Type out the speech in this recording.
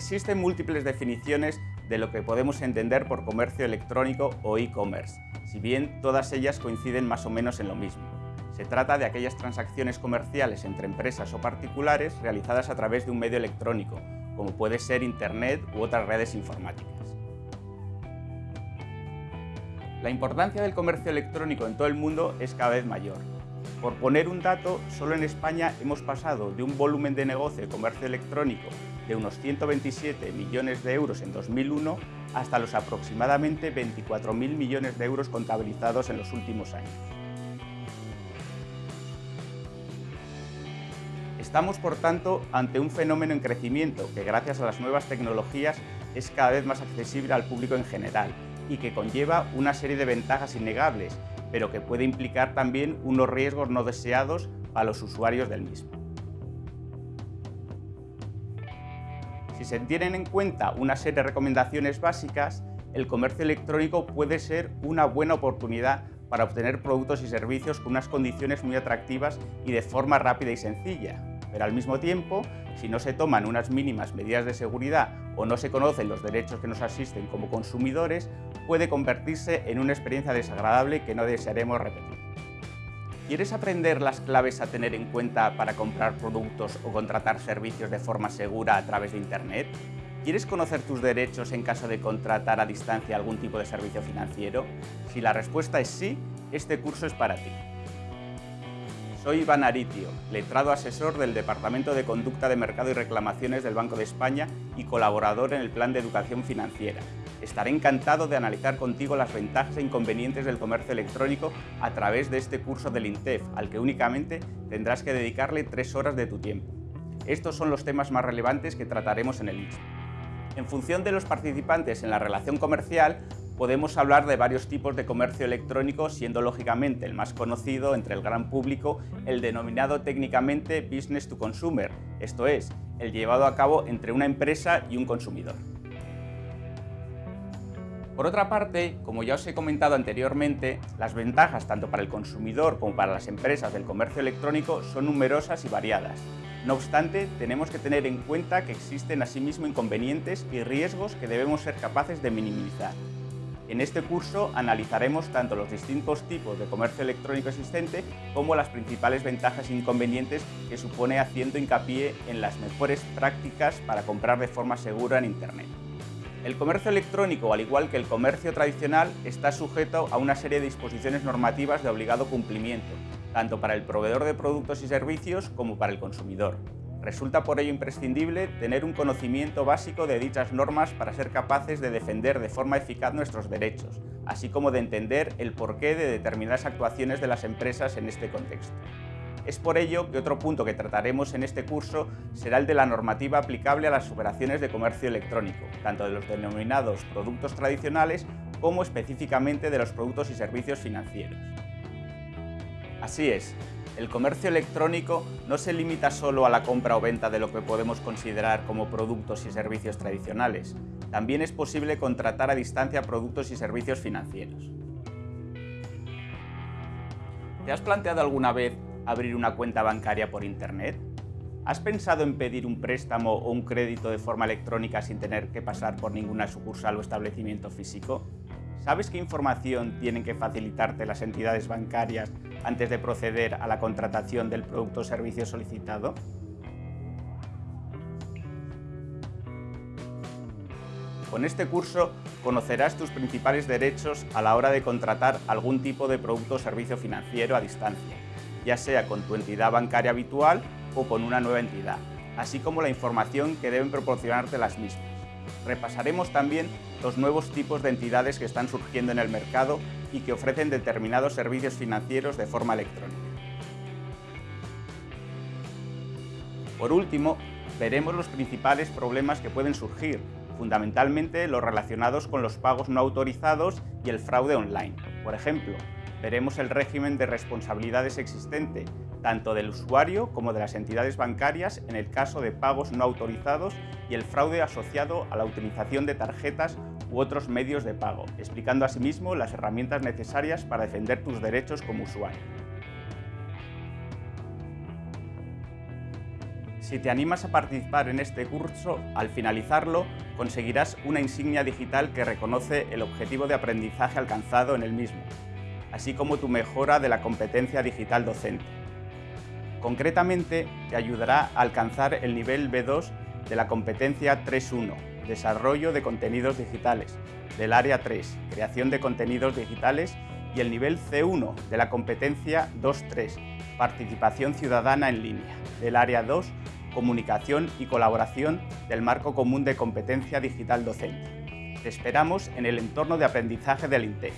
Existen múltiples definiciones de lo que podemos entender por comercio electrónico o e-commerce, si bien todas ellas coinciden más o menos en lo mismo. Se trata de aquellas transacciones comerciales entre empresas o particulares realizadas a través de un medio electrónico, como puede ser Internet u otras redes informáticas. La importancia del comercio electrónico en todo el mundo es cada vez mayor. Por poner un dato, solo en España hemos pasado de un volumen de negocio de comercio electrónico de unos 127 millones de euros en 2001 hasta los aproximadamente 24.000 millones de euros contabilizados en los últimos años. Estamos, por tanto, ante un fenómeno en crecimiento que, gracias a las nuevas tecnologías, es cada vez más accesible al público en general y que conlleva una serie de ventajas innegables, pero que puede implicar también unos riesgos no deseados a los usuarios del mismo. Si se tienen en cuenta una serie de recomendaciones básicas, el comercio electrónico puede ser una buena oportunidad para obtener productos y servicios con unas condiciones muy atractivas y de forma rápida y sencilla. Pero al mismo tiempo, si no se toman unas mínimas medidas de seguridad o no se conocen los derechos que nos asisten como consumidores, puede convertirse en una experiencia desagradable que no desearemos repetir. ¿Quieres aprender las claves a tener en cuenta para comprar productos o contratar servicios de forma segura a través de Internet? ¿Quieres conocer tus derechos en caso de contratar a distancia algún tipo de servicio financiero? Si la respuesta es sí, este curso es para ti. Soy Iván Aritio, letrado asesor del Departamento de Conducta de Mercado y Reclamaciones del Banco de España y colaborador en el Plan de Educación Financiera. Estaré encantado de analizar contigo las ventajas e inconvenientes del comercio electrónico a través de este curso del INTEF, al que únicamente tendrás que dedicarle tres horas de tu tiempo. Estos son los temas más relevantes que trataremos en el mismo. En función de los participantes en la relación comercial, podemos hablar de varios tipos de comercio electrónico, siendo lógicamente el más conocido entre el gran público el denominado técnicamente business to consumer, esto es, el llevado a cabo entre una empresa y un consumidor. Por otra parte, como ya os he comentado anteriormente, las ventajas tanto para el consumidor como para las empresas del comercio electrónico son numerosas y variadas. No obstante, tenemos que tener en cuenta que existen asimismo inconvenientes y riesgos que debemos ser capaces de minimizar. En este curso analizaremos tanto los distintos tipos de comercio electrónico existente como las principales ventajas e inconvenientes que supone haciendo hincapié en las mejores prácticas para comprar de forma segura en Internet. El comercio electrónico, al igual que el comercio tradicional, está sujeto a una serie de disposiciones normativas de obligado cumplimiento, tanto para el proveedor de productos y servicios como para el consumidor. Resulta por ello imprescindible tener un conocimiento básico de dichas normas para ser capaces de defender de forma eficaz nuestros derechos, así como de entender el porqué de determinadas actuaciones de las empresas en este contexto. Es por ello que otro punto que trataremos en este curso será el de la normativa aplicable a las operaciones de comercio electrónico, tanto de los denominados productos tradicionales como específicamente de los productos y servicios financieros. Así es, el comercio electrónico no se limita solo a la compra o venta de lo que podemos considerar como productos y servicios tradicionales, también es posible contratar a distancia productos y servicios financieros. ¿Te has planteado alguna vez abrir una cuenta bancaria por Internet? ¿Has pensado en pedir un préstamo o un crédito de forma electrónica sin tener que pasar por ninguna sucursal o establecimiento físico? ¿Sabes qué información tienen que facilitarte las entidades bancarias antes de proceder a la contratación del producto o servicio solicitado? Con este curso conocerás tus principales derechos a la hora de contratar algún tipo de producto o servicio financiero a distancia ya sea con tu entidad bancaria habitual o con una nueva entidad, así como la información que deben proporcionarte las mismas. Repasaremos también los nuevos tipos de entidades que están surgiendo en el mercado y que ofrecen determinados servicios financieros de forma electrónica. Por último, veremos los principales problemas que pueden surgir, fundamentalmente los relacionados con los pagos no autorizados y el fraude online. Por ejemplo, veremos el régimen de responsabilidades existente, tanto del usuario como de las entidades bancarias en el caso de pagos no autorizados y el fraude asociado a la utilización de tarjetas u otros medios de pago, explicando asimismo las herramientas necesarias para defender tus derechos como usuario. Si te animas a participar en este curso, al finalizarlo conseguirás una insignia digital que reconoce el objetivo de aprendizaje alcanzado en el mismo, así como tu mejora de la competencia digital docente. Concretamente, te ayudará a alcanzar el nivel B2 de la competencia 3.1, Desarrollo de contenidos digitales, del área 3, Creación de contenidos digitales y el nivel C1 de la competencia 2.3, Participación ciudadana en línea, del área 2, Comunicación y colaboración del Marco Común de Competencia Digital Docente. Te esperamos en el entorno de aprendizaje del INTEC.